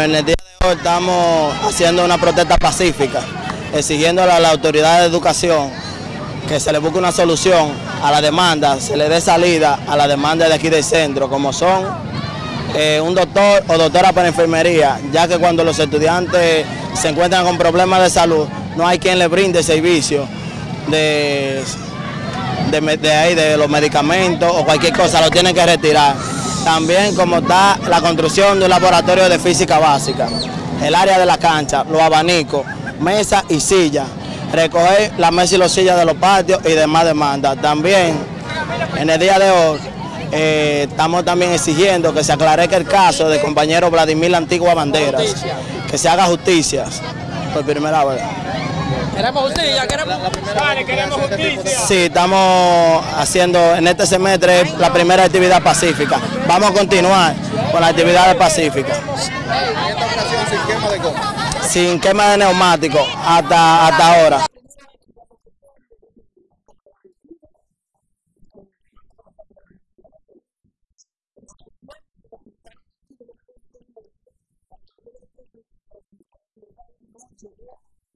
En el día de hoy estamos haciendo una protesta pacífica, exigiéndole a la autoridad de educación que se le busque una solución a la demanda, se le dé salida a la demanda de aquí del centro, como son eh, un doctor o doctora para enfermería, ya que cuando los estudiantes se encuentran con problemas de salud, no hay quien le brinde servicio de, de, de ahí, de los medicamentos o cualquier cosa, lo tienen que retirar. También como está la construcción de un laboratorio de física básica, el área de la cancha, los abanicos, mesa y silla, recoger la mesa y los sillas de los patios y demás demandas. También en el día de hoy eh, estamos también exigiendo que se aclarezca el caso del compañero Vladimir Antigua Banderas, que se haga justicia por primera vez. Queremos justicia, queremos, Dale, queremos justicia. Sí, estamos haciendo en este semestre la primera actividad pacífica. Vamos a continuar con la actividad pacífica. En esta ocasión sin quema de goma. Sin quema de neumático hasta, hasta ahora.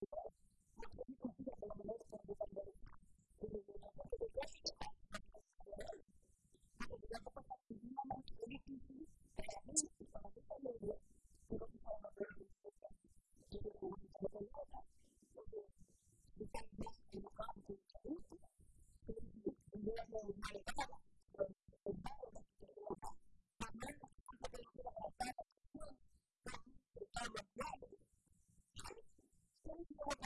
Gracias. know what